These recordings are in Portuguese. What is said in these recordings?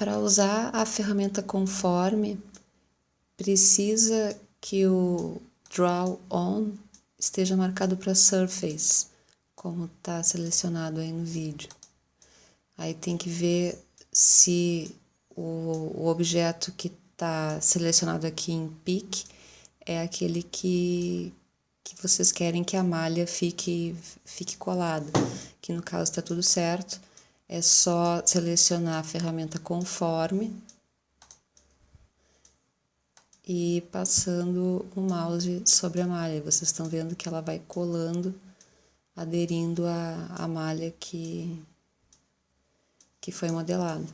Para usar a ferramenta conforme, precisa que o Draw On esteja marcado para Surface, como está selecionado aí no vídeo. Aí tem que ver se o, o objeto que está selecionado aqui em Pick é aquele que, que vocês querem que a malha fique, fique colada. Que no caso está tudo certo, é só selecionar a ferramenta conforme e passando o mouse sobre a malha. Vocês estão vendo que ela vai colando, aderindo à, à malha que, que foi modelada.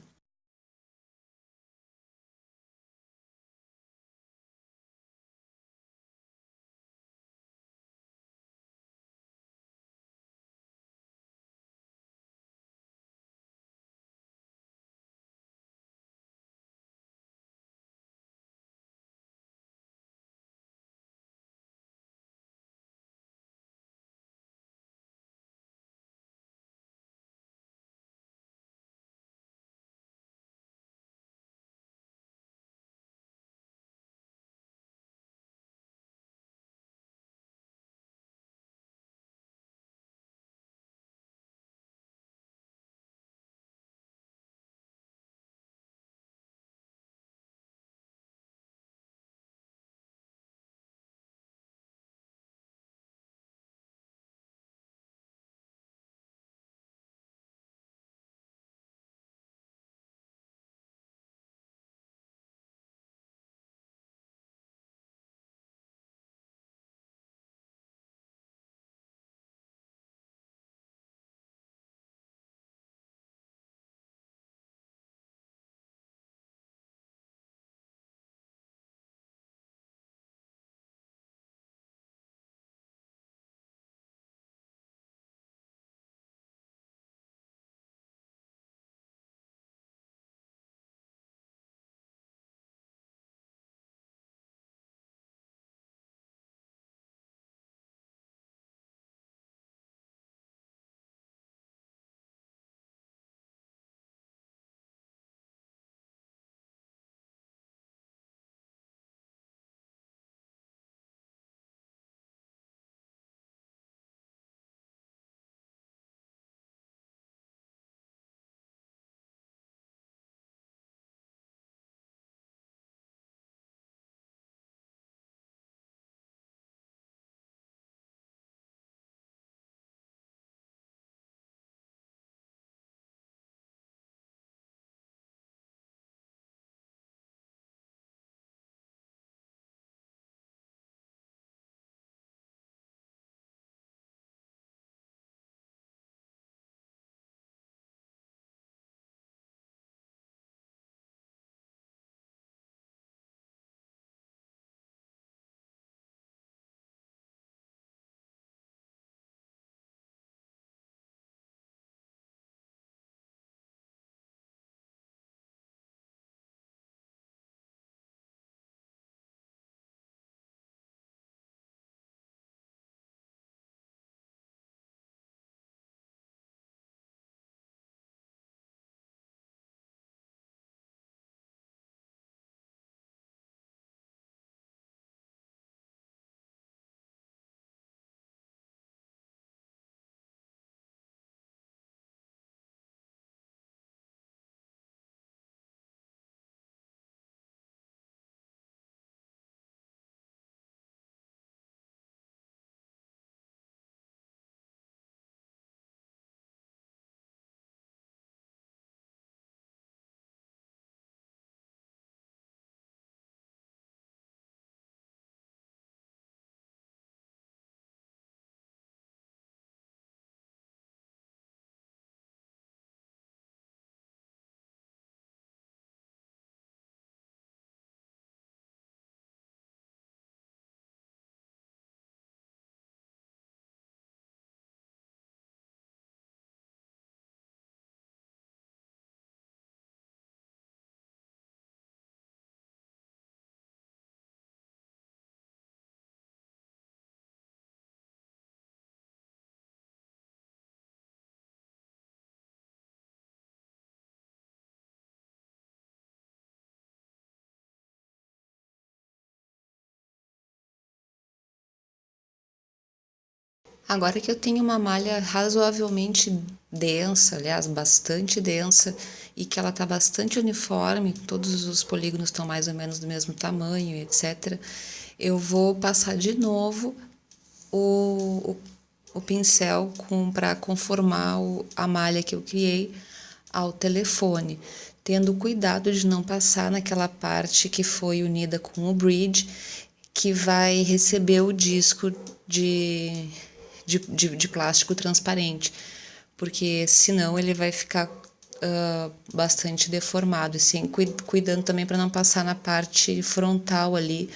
Agora que eu tenho uma malha razoavelmente densa, aliás, bastante densa, e que ela está bastante uniforme, todos os polígonos estão mais ou menos do mesmo tamanho, etc., eu vou passar de novo o, o, o pincel para conformar o, a malha que eu criei ao telefone, tendo cuidado de não passar naquela parte que foi unida com o bridge, que vai receber o disco de, de, de, de plástico transparente, porque senão ele vai ficar uh, bastante deformado, e cuidando também para não passar na parte frontal ali,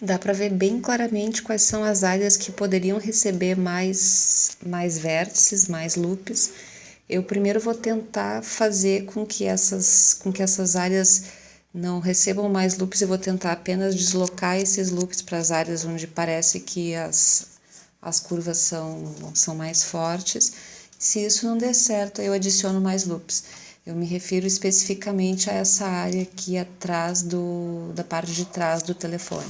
Dá para ver bem claramente quais são as áreas que poderiam receber mais, mais vértices, mais loops. Eu primeiro vou tentar fazer com que essas, com que essas áreas não recebam mais loops e vou tentar apenas deslocar esses loops para as áreas onde parece que as, as curvas são, são mais fortes. Se isso não der certo, eu adiciono mais loops. Eu me refiro especificamente a essa área aqui atrás do, da parte de trás do telefone.